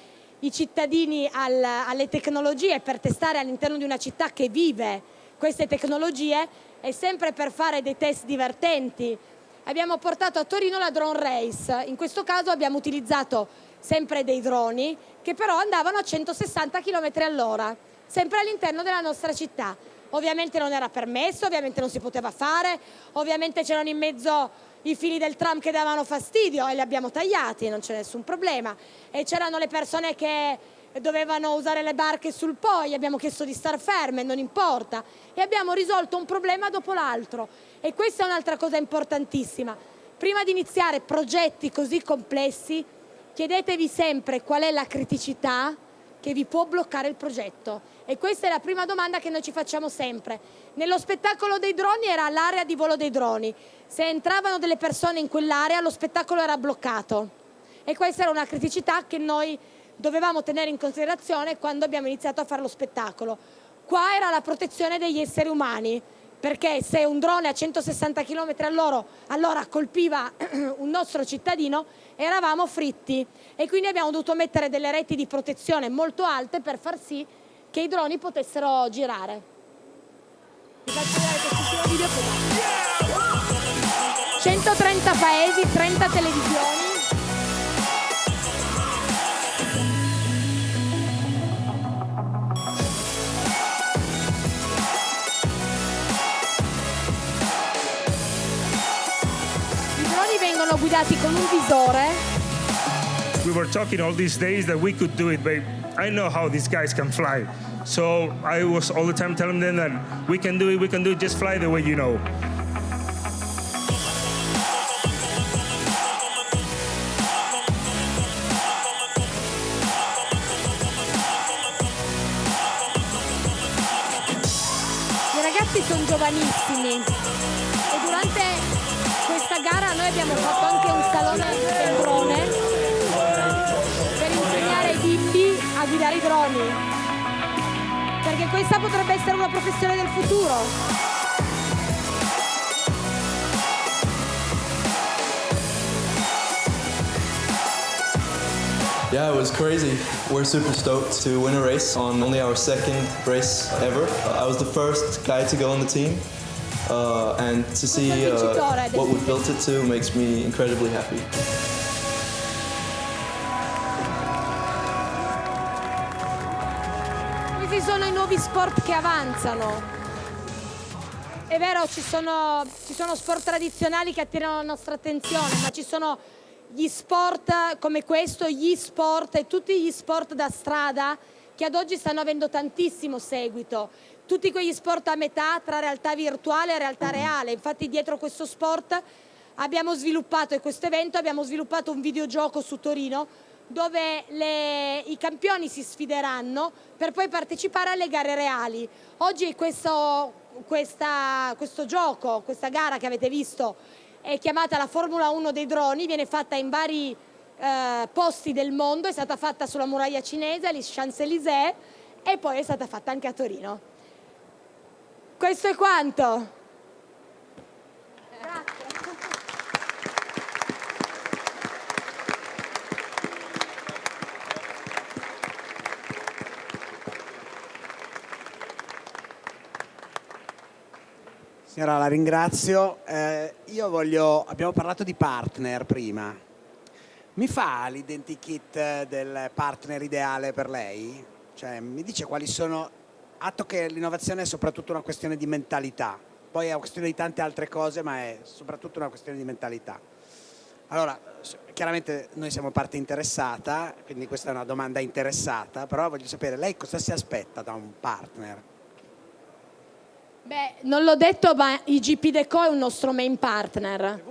Speaker 1: i cittadini al, alle tecnologie, per testare all'interno di una città che vive queste tecnologie, è sempre per fare dei test divertenti. Abbiamo portato a Torino la drone race, in questo caso abbiamo utilizzato sempre dei droni che però andavano a 160 km all'ora, sempre all'interno della nostra città. Ovviamente non era permesso, ovviamente non si poteva fare, ovviamente c'erano in mezzo i fili del tram che davano fastidio e li abbiamo tagliati, non c'è nessun problema. E c'erano le persone che dovevano usare le barche sul Po, gli abbiamo chiesto di star ferme, non importa. E abbiamo risolto un problema dopo l'altro. E questa è un'altra cosa importantissima. Prima di iniziare progetti così complessi, chiedetevi sempre qual è la criticità che vi può bloccare il progetto. E questa è la prima domanda che noi ci facciamo sempre. Nello spettacolo dei droni era l'area di volo dei droni. Se entravano delle persone in quell'area lo spettacolo era bloccato. E questa era una criticità che noi dovevamo tenere in considerazione quando abbiamo iniziato a fare lo spettacolo. Qua era la protezione degli esseri umani, perché se un drone a 160 km all'ora colpiva <clears throat> un nostro cittadino eravamo fritti e quindi abbiamo dovuto mettere delle reti di protezione molto alte per far sì che i droni potessero girare. Vi faccio vedere questo video 130 paesi, 30 televisioni. vengono guidati con un visore.
Speaker 7: We were talking all these days that we could do it, but I know how these guys can fly. So I was all the time telling them that we can do it, we can do it, just fly the way you know.
Speaker 1: I ragazzi sono giovanissimi e durante gara noi abbiamo fatto anche un salone del drone per insegnare ai bimbi a guidare i droni perché questa potrebbe essere una professione del futuro
Speaker 8: Yeah, it was crazy. We're super stoked to win a race on only our second race ever. I was the first guy to go on the team, uh, and to see uh, what we built it to makes me incredibly happy.
Speaker 1: Sport che avanzano. È vero, ci sono, ci sono sport tradizionali che attirano la nostra attenzione, ma ci sono gli sport come questo, gli sport e tutti gli sport da strada che ad oggi stanno avendo tantissimo seguito tutti quegli sport a metà tra realtà virtuale e realtà reale. Infatti dietro questo sport abbiamo sviluppato, e questo evento abbiamo sviluppato un videogioco su Torino dove le, i campioni si sfideranno per poi partecipare alle gare reali. Oggi questo, questa, questo gioco, questa gara che avete visto è chiamata la Formula 1 dei droni, viene fatta in vari eh, posti del mondo, è stata fatta sulla muraglia cinese, agli Champs-Élysées e poi è stata fatta anche a Torino. Questo è quanto.
Speaker 9: Signora, la ringrazio. Eh, io voglio, abbiamo parlato di partner prima. Mi fa l'identikit del partner ideale per lei? Cioè, mi dice quali sono atto che l'innovazione è soprattutto una questione di mentalità, poi è una questione di tante altre cose, ma è soprattutto una questione di mentalità. Allora, chiaramente noi siamo parte interessata, quindi questa è una domanda interessata, però voglio sapere, lei cosa si aspetta da un partner?
Speaker 1: Beh, non l'ho detto, ma IGP Deco è un nostro main partner.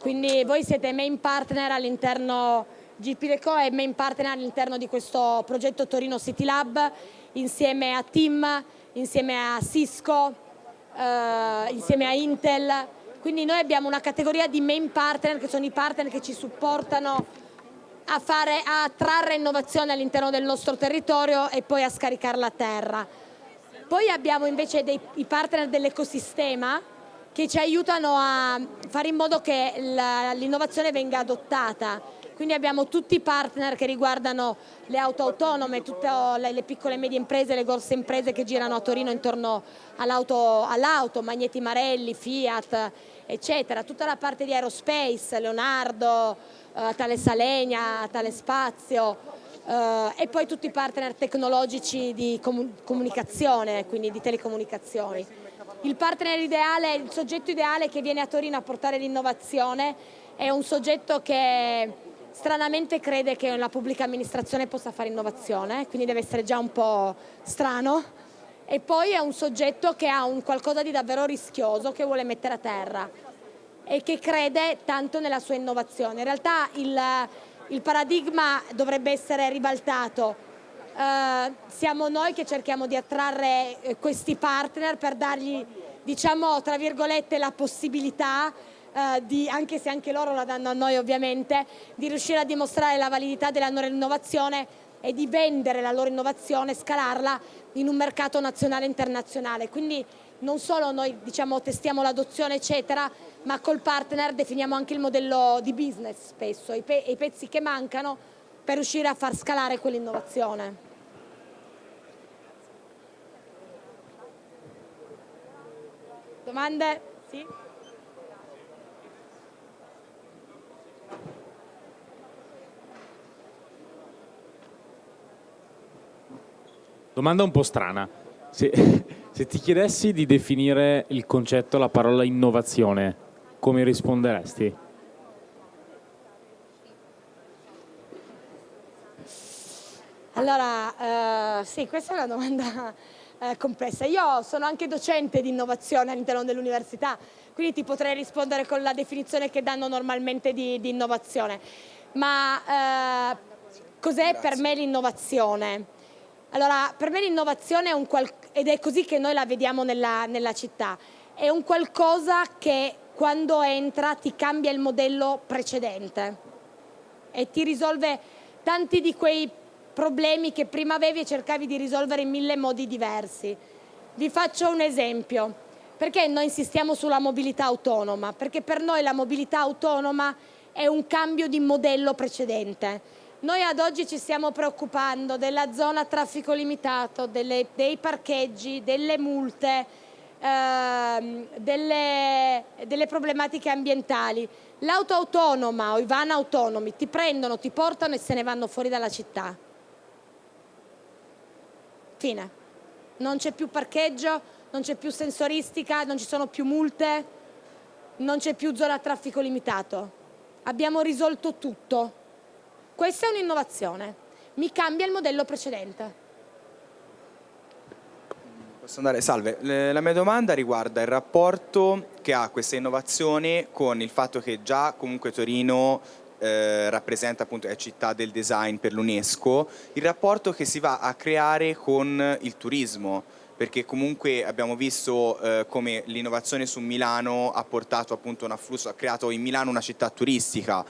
Speaker 1: Quindi voi siete main partner all'interno, GP Deco è main partner all'interno di questo progetto Torino City Lab insieme a TIM, insieme a Cisco, eh, insieme a Intel. Quindi noi abbiamo una categoria di main partner che sono i partner che ci supportano a, fare, a trarre innovazione all'interno del nostro territorio e poi a scaricarla a terra. Poi abbiamo invece dei, i partner dell'ecosistema che ci aiutano a fare in modo che l'innovazione venga adottata. Quindi abbiamo tutti i partner che riguardano le auto autonome, tutte le piccole e medie imprese, le grosse imprese che girano a Torino intorno all'auto, all Magneti Marelli, Fiat, eccetera. Tutta la parte di aerospace, Leonardo, eh, Tale Salenia, Tale Spazio, eh, e poi tutti i partner tecnologici di comunicazione, quindi di telecomunicazioni. Il partner ideale, il soggetto ideale che viene a Torino a portare l'innovazione è un soggetto che stranamente crede che la pubblica amministrazione possa fare innovazione, quindi deve essere già un po' strano, e poi è un soggetto che ha un qualcosa di davvero rischioso che vuole mettere a terra e che crede tanto nella sua innovazione. In realtà il, il paradigma dovrebbe essere ribaltato eh, siamo noi che cerchiamo di attrarre eh, questi partner per dargli, diciamo, tra virgolette, la possibilità eh, di, anche se anche loro la danno a noi ovviamente, di riuscire a dimostrare la validità della loro innovazione e di vendere la loro innovazione, scalarla in un mercato nazionale e internazionale. Quindi non solo noi diciamo, testiamo l'adozione eccetera, ma col partner definiamo anche il modello di business spesso, i, pe i pezzi che mancano per riuscire a far scalare quell'innovazione. Domande? Sì?
Speaker 10: Domanda un po' strana. Se, se, ti chiedessi di definire il concetto, la parola innovazione, come risponderesti?
Speaker 1: Allora, eh, sì, questa è una domanda eh, complessa. Io sono anche docente di innovazione all'interno dell'università, quindi ti potrei rispondere con la definizione che danno normalmente di, di innovazione. Ma eh, cos'è per me l'innovazione? Allora, per me l'innovazione è un qualcosa, ed è così che noi la vediamo nella, nella città, è un qualcosa che quando entra ti cambia il modello precedente e ti risolve tanti di quei problemi che prima avevi e cercavi di risolvere in mille modi diversi. Vi faccio un esempio. Perché noi insistiamo sulla mobilità autonoma? Perché per noi la mobilità autonoma è un cambio di modello precedente. Noi ad oggi ci stiamo preoccupando della zona a traffico limitato, delle, dei parcheggi, delle multe, ehm, delle, delle problematiche ambientali. L'auto autonoma o i van autonomi ti prendono, ti portano e se ne vanno fuori dalla città. Fine. Non c'è più parcheggio, non c'è più sensoristica, non ci sono più multe, non c'è più zona a traffico limitato. Abbiamo risolto tutto. Questa è un'innovazione. Mi cambia il modello precedente.
Speaker 11: Posso andare? Salve, la mia domanda riguarda il rapporto che ha questa innovazione con il fatto che già comunque Torino eh, rappresenta appunto, è città del design per l'UNESCO, il rapporto che si va a creare con il turismo perché comunque abbiamo visto eh, come l'innovazione su Milano ha portato appunto un afflusso, ha creato in Milano una città turistica,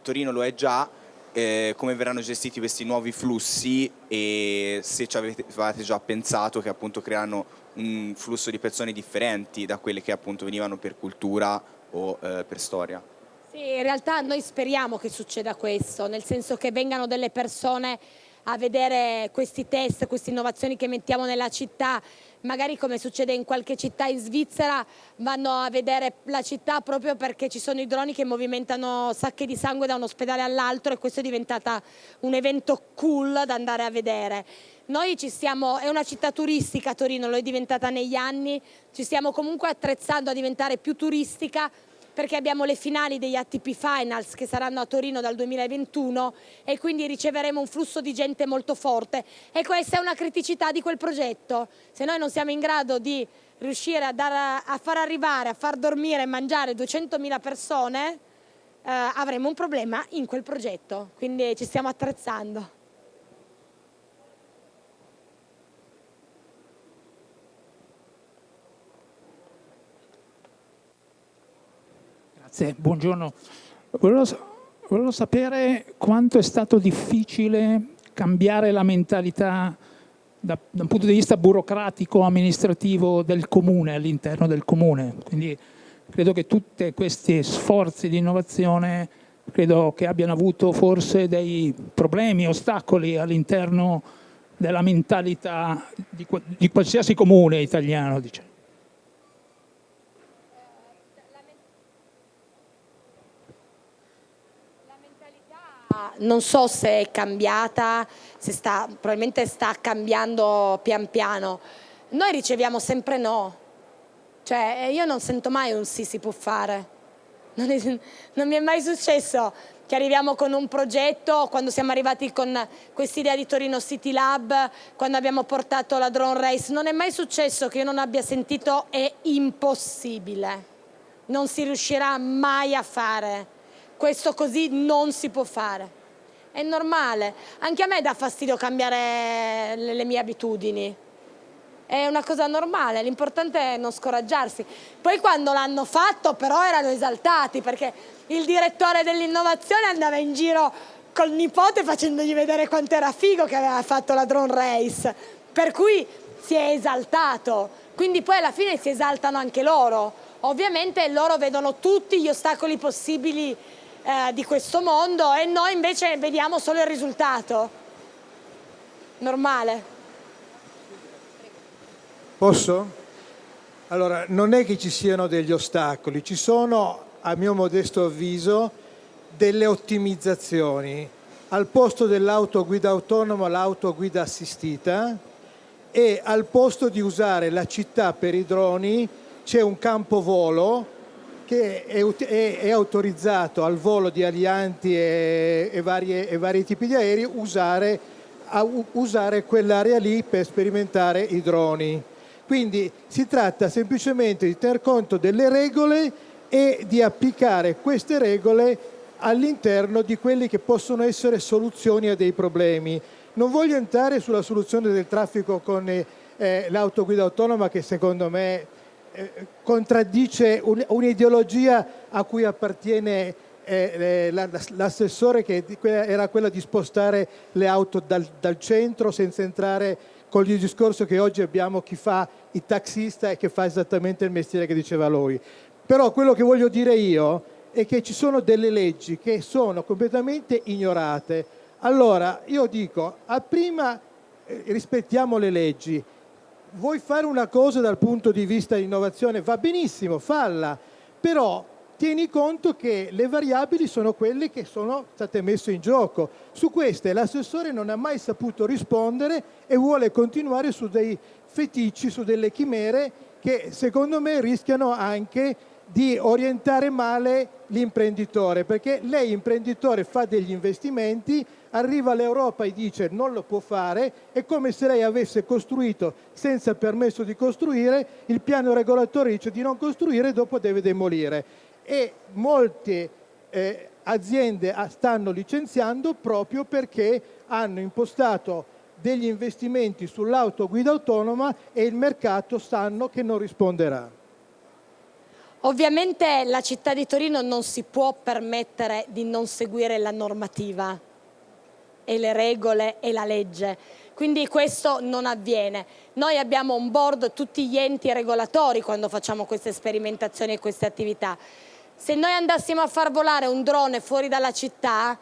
Speaker 11: Torino lo è già, eh, come verranno gestiti questi nuovi flussi e se ci avete, avete già pensato che appunto creeranno un flusso di persone differenti da quelle che appunto venivano per cultura o eh, per storia.
Speaker 1: Sì, in realtà noi speriamo che succeda questo, nel senso che vengano delle persone a vedere questi test, queste innovazioni che mettiamo nella città, magari come succede in qualche città in Svizzera, vanno a vedere la città proprio perché ci sono i droni che movimentano sacche di sangue da un ospedale all'altro e questo è diventato un evento cool da andare a vedere. Noi ci stiamo, è una città turistica Torino, lo è diventata negli anni, ci stiamo comunque attrezzando a diventare più turistica perché abbiamo le finali degli ATP Finals che saranno a Torino dal 2021 e quindi riceveremo un flusso di gente molto forte e questa è una criticità di quel progetto. Se noi non siamo in grado di riuscire a, dare, a far arrivare, a far dormire e mangiare 200.000 persone, eh, avremo un problema in quel progetto, quindi ci stiamo attrezzando.
Speaker 12: Grazie, buongiorno. Volevo, volevo sapere quanto è stato difficile cambiare la mentalità da, da, un punto di vista burocratico amministrativo del comune all'interno del comune quindi credo che tutti questi sforzi di innovazione credo che abbiano avuto forse dei problemi, ostacoli all'interno della mentalità di, di, qualsiasi comune italiano. Diciamo.
Speaker 1: Non so se è cambiata, se sta, probabilmente sta cambiando pian piano. Noi riceviamo sempre no, cioè io non sento mai un sì si può fare, non, è, <laughs> non mi è mai successo che arriviamo con un progetto, quando siamo arrivati con quest'idea di Torino City Lab, quando abbiamo portato la drone race, non è mai successo che io non abbia sentito è impossibile, non si riuscirà mai a fare, questo così non si può fare è normale. Anche a me dà fastidio cambiare le, mie abitudini. È una cosa normale, l'importante è non scoraggiarsi. Poi quando l'hanno fatto però erano esaltati perché il direttore dell'innovazione andava in giro col nipote facendogli vedere quanto era figo che aveva fatto la drone race. Per cui si è esaltato. Quindi poi alla fine si esaltano anche loro. Ovviamente loro vedono tutti gli ostacoli possibili eh, di questo mondo e noi invece vediamo solo il risultato. Normale.
Speaker 5: Posso? Allora, non è che ci siano degli ostacoli, ci sono, a mio modesto avviso, delle ottimizzazioni. Al posto dell'autoguida autonoma, l'autoguida assistita e al posto di usare la città per i droni c'è un campo volo che è, è, è, autorizzato al volo di alianti e, e, varie, e vari tipi di aerei usare, usare quell'area lì per sperimentare i droni. Quindi si tratta semplicemente di tener conto delle regole e di applicare queste regole all'interno di quelle che possono essere soluzioni a dei problemi. Non voglio entrare sulla soluzione del traffico con eh, l'autoguida autonoma che secondo me contraddice un'ideologia a cui appartiene eh, l'assessore che era quella di spostare le auto dal, dal, centro senza entrare con il discorso che oggi abbiamo chi fa il taxista e che fa esattamente il mestiere che diceva lui. Però quello che voglio dire io è che ci sono delle leggi che sono completamente ignorate. Allora io dico, prima eh, rispettiamo le leggi, vuoi fare una cosa dal punto di vista di innovazione, va benissimo, falla, però tieni conto che le variabili sono quelle che sono state messe in gioco. Su queste l'assessore non ha mai saputo rispondere e vuole continuare su dei feticci, su delle chimere che secondo me rischiano anche di orientare male l'imprenditore, perché lei imprenditore fa degli investimenti, arriva all'Europa e dice non lo può fare, è come se lei avesse costruito senza permesso di costruire, il piano regolatore dice di non costruire e dopo deve demolire. E molte eh, aziende stanno licenziando proprio perché hanno impostato degli investimenti sull'autoguida autonoma e il mercato sanno che non risponderà.
Speaker 1: Ovviamente la città di Torino non si può permettere di non seguire la normativa e le regole e la legge, quindi questo non avviene. Noi abbiamo on board tutti gli enti regolatori quando facciamo queste sperimentazioni e queste attività. Se noi andassimo a far volare un drone fuori dalla città,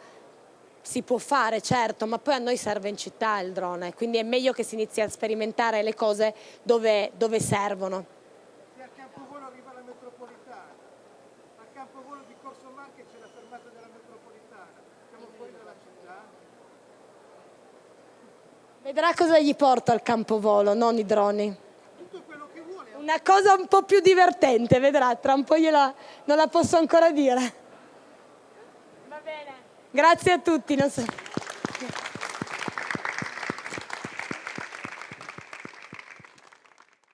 Speaker 1: si può fare certo, ma poi a noi serve in città il drone, quindi è meglio che si inizi a sperimentare le cose dove, dove servono. Vedrà cosa gli porta al campovolo, non i droni. Una cosa un po' più divertente, vedrà, tra un po' gliela, non la posso ancora dire. Va bene. Grazie a tutti.